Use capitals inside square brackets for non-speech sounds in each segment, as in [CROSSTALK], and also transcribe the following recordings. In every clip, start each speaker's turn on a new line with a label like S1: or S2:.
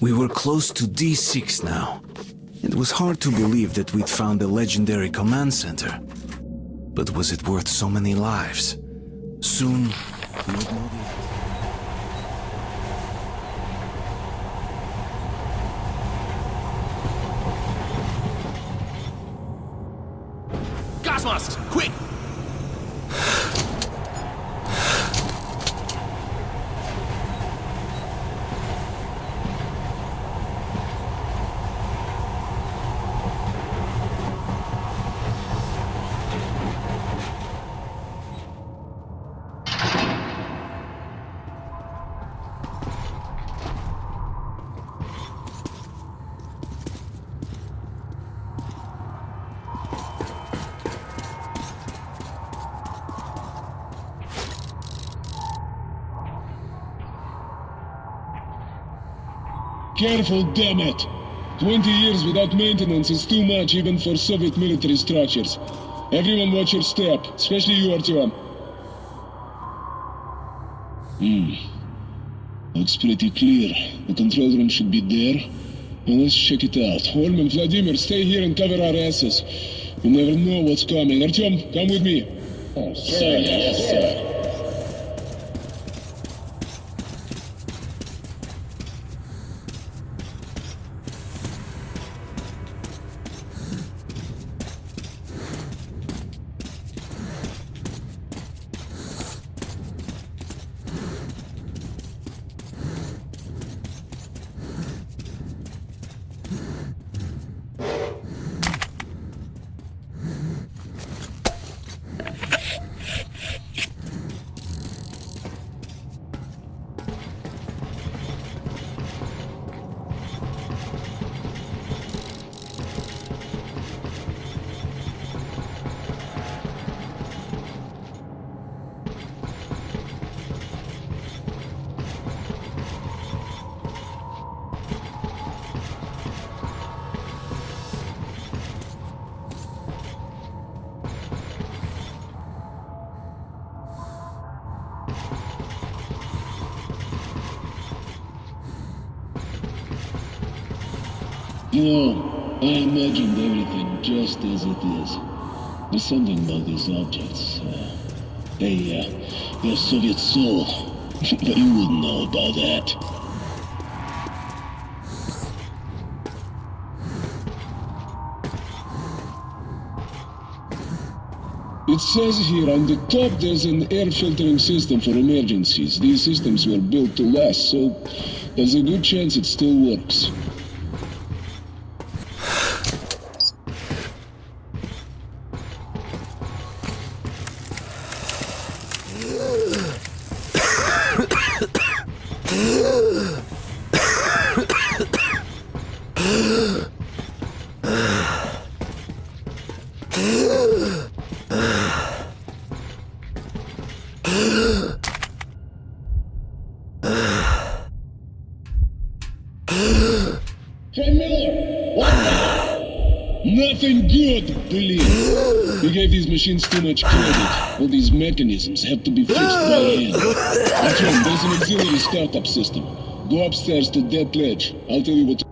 S1: We were close to D6 now. It was hard to believe that we'd found the legendary command center. But was it worth so many lives? Soon, we would know the...
S2: Careful, damn it! 20 years without maintenance is too much even for Soviet military structures. Everyone watch your step, especially you, Artyom. Hmm. Looks pretty clear. The control room should be there. Well, let's check it out. Holm and Vladimir, stay here and cover our asses. You never know what's coming. Artyom, come with me. Oh, sir, yes, sir. I imagined everything just as it is. There's something about these objects. Uh, they, uh, they're Soviet soul. [LAUGHS] but you wouldn't know about that. It says here on the top there's an air filtering system for emergencies. These systems were built to last, so there's a good chance it still works. Hey Miller! What the? Nothing good, believe. We gave these machines too much credit. All these mechanisms have to be fixed by [LAUGHS] hand. There's an auxiliary startup system. Go upstairs to that ledge. I'll tell you what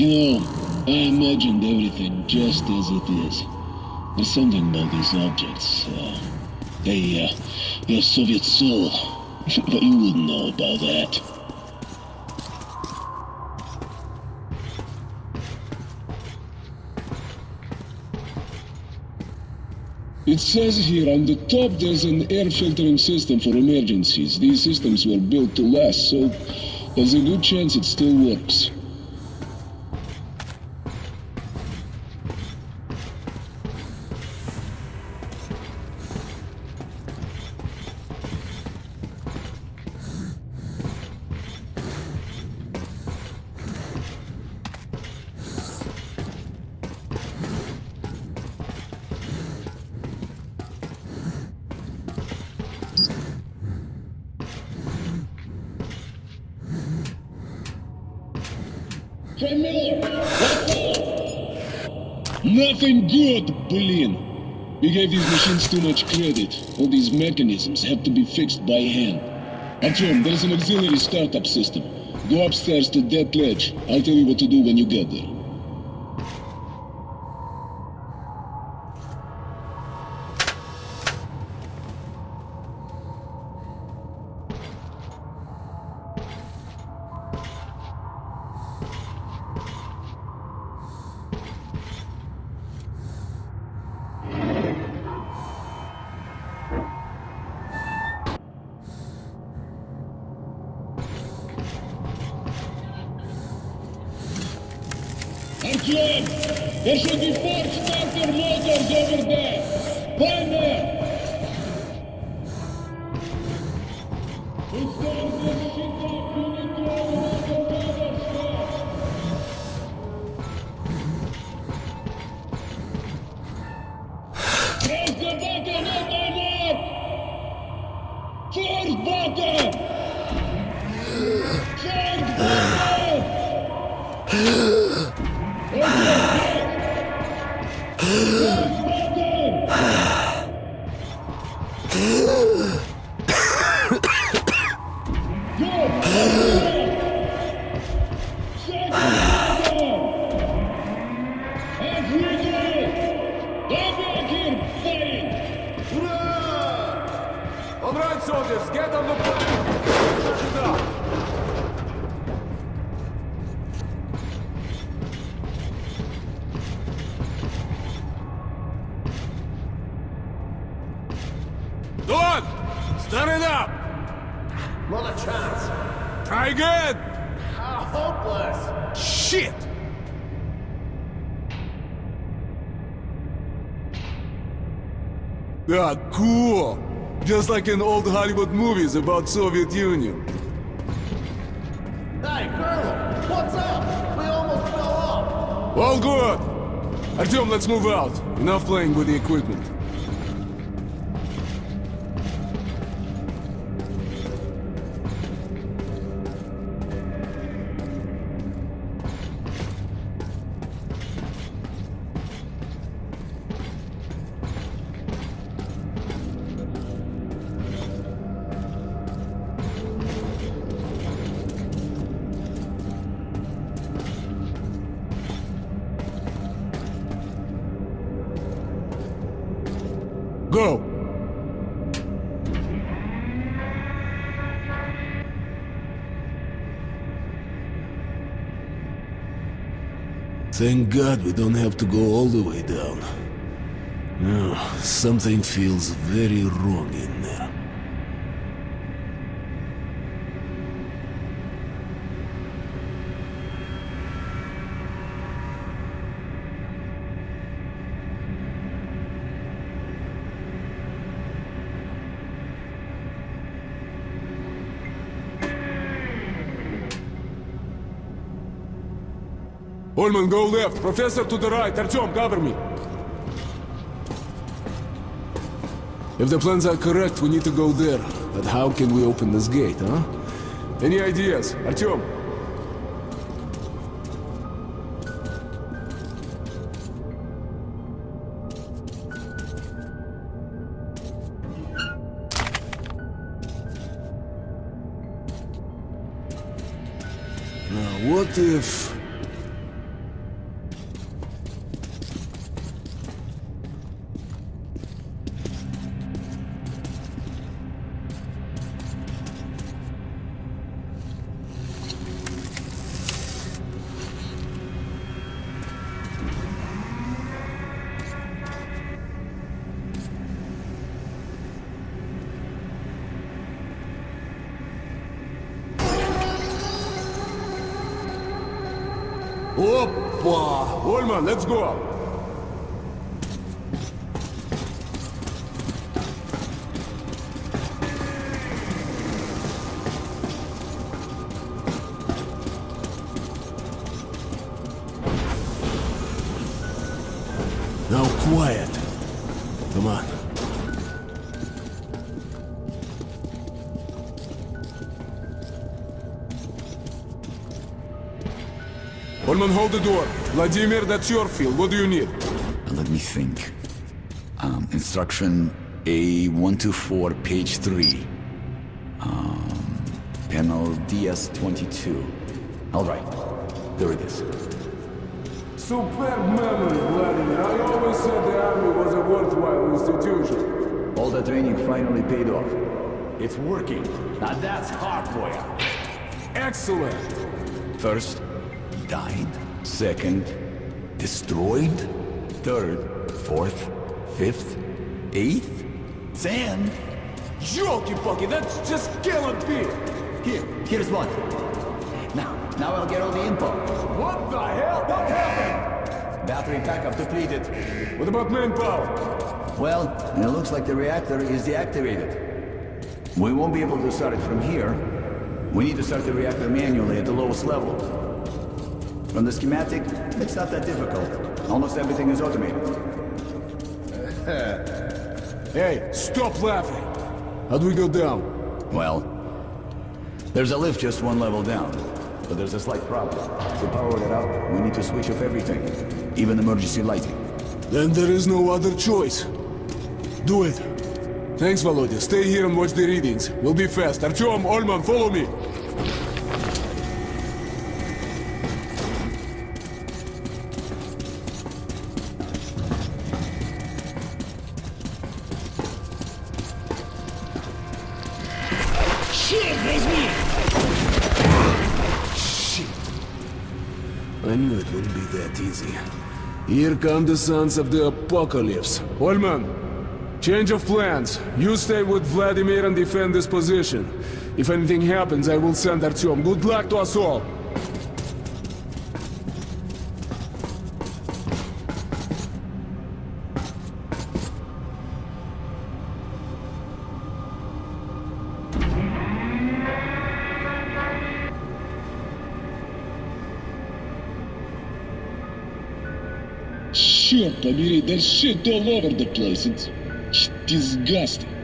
S2: You know, I imagined everything just as it is. There's something about these objects. Uh, they, uh, they're Soviet soul. [LAUGHS] but you wouldn't know about that. It says here on the top there's an air filtering system for emergencies. These systems were built to last, so there's a good chance it still works. Nothing good, Blin. We gave these machines too much credit. All these mechanisms have to be fixed by hand. Artyom, there's an auxiliary startup system. Go upstairs to that ledge. I'll tell you what to do when you get there. Over there! Find
S3: All right, soldiers, get on the plane. Just like in old Hollywood movies about Soviet Union.
S4: Hey, Colonel, what's up? We almost fell off.
S3: All good! Artyom, let's move out. Enough playing with the equipment.
S1: Thank God we don't have to go all the way down. No, something feels very wrong in there.
S3: Holman, go left. Professor to the right. Artyom, cover me. If the plans are correct, we need to go there. But how can we open this gate, huh? Any ideas? Artyom?
S1: Now, what if...
S2: on, let's go up. Now quiet. Come on. Holman, hold the door. Vladimir, that's your field. What do you need?
S5: Let me think. Um, instruction A124, page 3. Um, panel DS22. All right. There it is.
S2: Superb memory, Vladimir. I always said the army was a worthwhile institution.
S5: All the training finally paid off. It's working. Now that's hardware.
S2: Excellent.
S5: First, died. Second, destroyed. Third, fourth, fifth, eighth, ten.
S2: Jokey pokey, that's just killing people.
S5: Here, here's one. Now, now I'll get all the info.
S2: What the hell? What happened?
S5: Battery backup depleted.
S2: What about manpower?
S5: Well, it looks like the reactor is deactivated. We won't be able to start it from here. We need to start the reactor manually at the lowest level. From the schematic, it's not that difficult. Almost everything is automated. [LAUGHS]
S2: Hey, stop laughing. How do we go down?
S5: Well, there's a lift just one level down. But there's a slight problem. To power it up, we need to switch off everything. Even emergency lighting.
S2: Then there is no other choice. Do it. Thanks, Volodya. Stay here and watch the readings. We'll be fast. Artyom, Ulman, follow me. Knew it wouldn't be that easy. Here come the sons of the apocalypse. Ulman, change of plans. You stay with Vladimir and defend this position. If anything happens, I will send Artyom. Good luck to us all.
S6: Черт побери, there's shit all over the place. It's it's disgusting.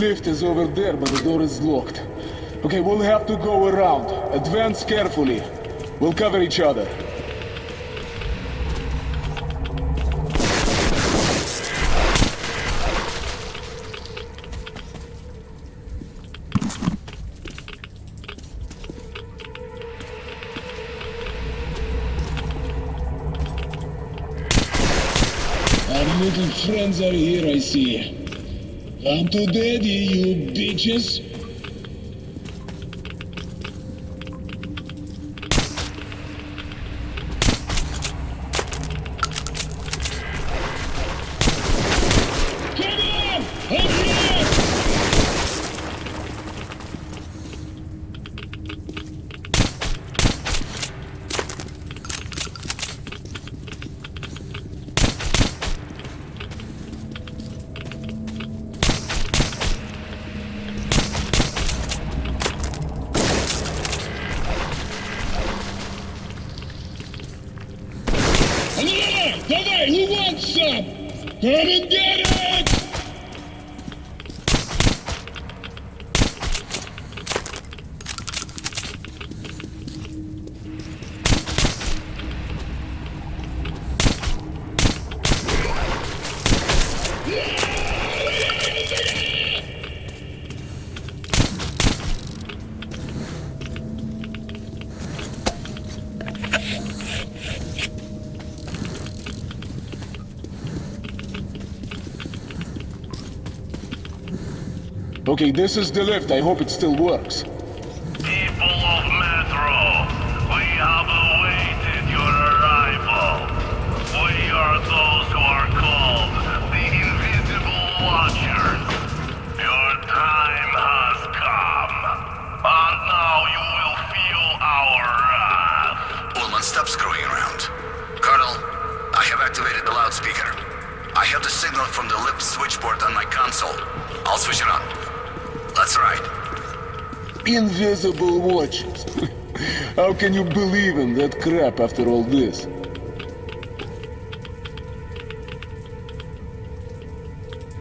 S2: Lift is over there, but the door is locked. Okay, we'll have to go around. Advance carefully. We'll cover each other.
S6: Our little friends are here, I see. Come to daddy, you bitches. Come and get it!
S3: Okay, this is the lift. I hope it still works.
S7: People of Metro, we have awaited your arrival. We are those who are called the Invisible Watchers. Your time has come, and now you will feel our wrath.
S8: Ulman, stop screwing around. Colonel, I have activated the loudspeaker. I have the signal from the lift switchboard on my console. I'll switch it on. That's right.
S3: Invisible watches. [LAUGHS] How can you believe in that crap after all this?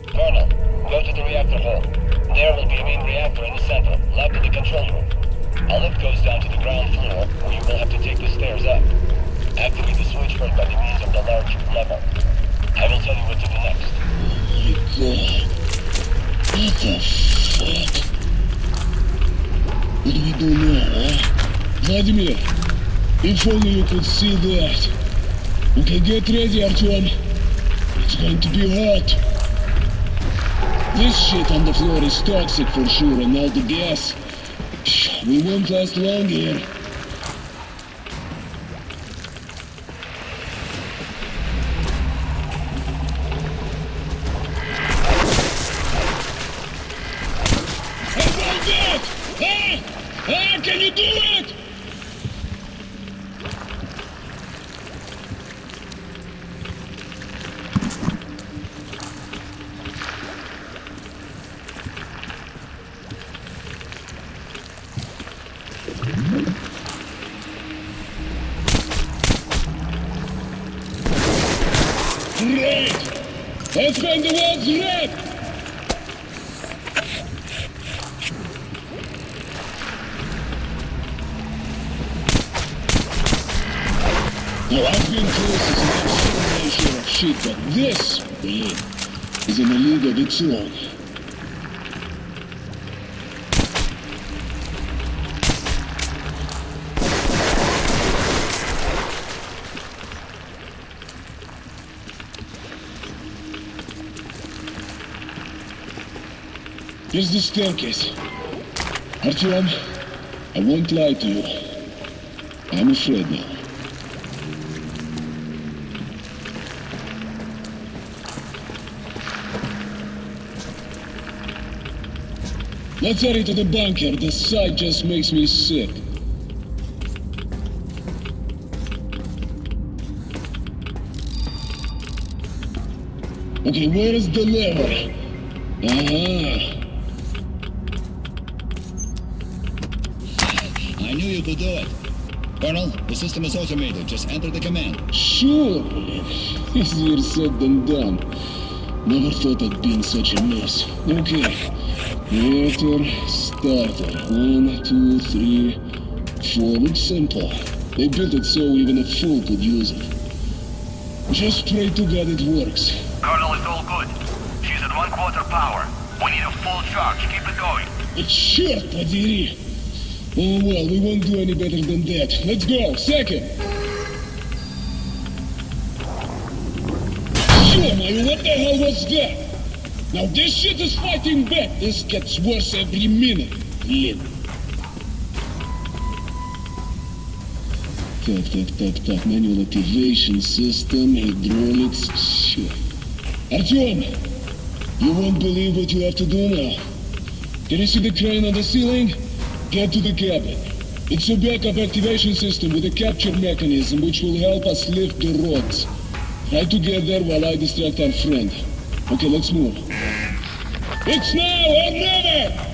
S9: Colonel, go to the reactor hall. There will be a main reactor in the center, left of the control room. A lift goes down to the ground floor, where you will have to take the stairs up. Activate the switchboard by the means of the large lever. I will tell you what to do next.
S2: My god. What the fuck? What do we do now, huh? Vladimir, if only you could see that. Okay, get ready, Artyom. It's going to be hot. This shit on the floor is toxic for sure, and all the gas. [SIGHS] We won't last long here. The world's red! Now, I've been close to some share of shit, but this, is in a league of its. Here's the staircase. Artyom, I won't lie to you. I'm afraid now. Let's hurry to the bunker. The sight just makes me sick. Okay, where is the lever? Ah,
S10: I knew you could do it. Colonel, the system is automated. Just enter the command.
S2: sure. Easier said than done. Never thought I'd be in such a mess. Okay. Reactor starter. One, two, three, four. Looks simple. They built it so even a fool could use it. Just pray to God it works.
S7: Colonel, it's all good. She's at one quarter power. We need a full charge. Keep it going.
S2: But черт подери! Oh well, we won't do any better than that. Let's go. Second. Ё-моё, what the hell was that? Now this shit is fighting back. This gets worse every minute. Блин. Так, так, так, так. Manual activation system, hydraulics. Shit. Artyom, you won't believe what you have to do now. Can you see the crane on the ceiling? Get to the cabin. It's a backup activation system with a capture mechanism which will help us lift the rods. Try to get there while I distract our friend. Okay, let's move. It's now or never!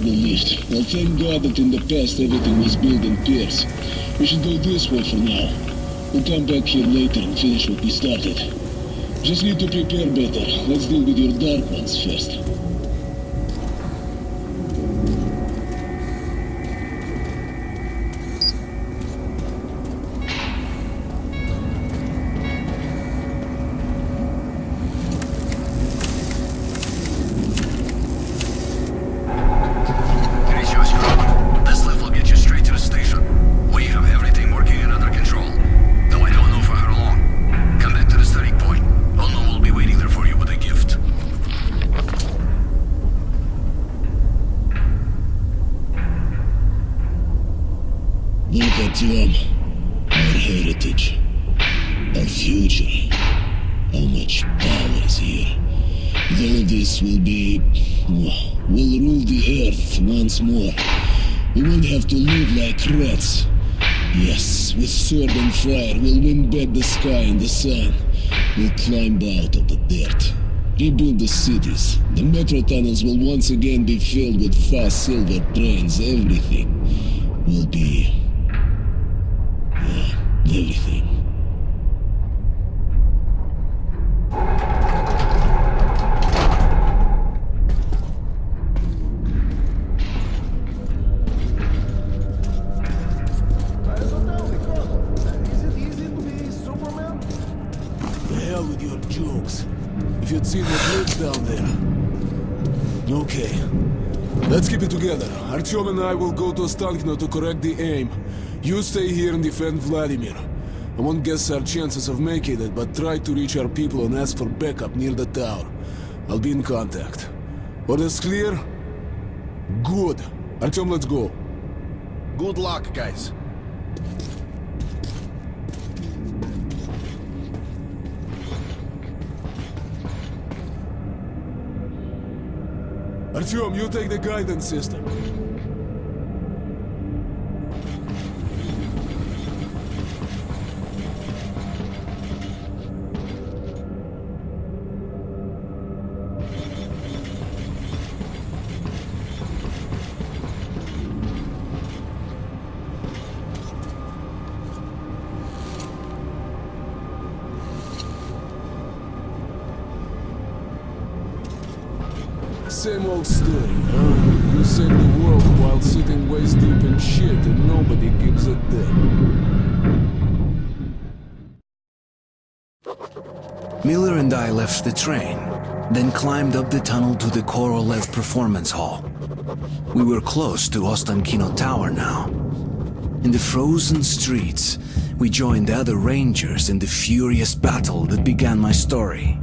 S2: Well, thank God that in the past everything was built in piers. We should go this way for now. We'll come back here later and finish what we started. Just need to prepare better. Let's deal with your dark ones first. Once more. We won't have to live like rats. Yes, with sword and fire, we'll win back the sky and the sun. We'll climb out of the dirt. Rebuild the cities. The metro tunnels will once again be filled with fast silver trains. Everything will be everything.
S3: Let's keep it together. Artyom and I will go to Ostankino to correct the aim. You stay here and defend Vladimir. I won't guess our chances of making it, but try to reach our people and ask for backup near the tower. I'll be in contact. Orders clear? Good. Artyom, let's go.
S4: Good luck, guys.
S3: Artyom, you take the guidance system. Shit and nobody gives a damn.
S1: Miller and I left the train, then climbed up the tunnel to the Korolev Performance Hall. We were close to Ostankino Tower now. In the frozen streets, we joined the other rangers in the furious battle that began my story.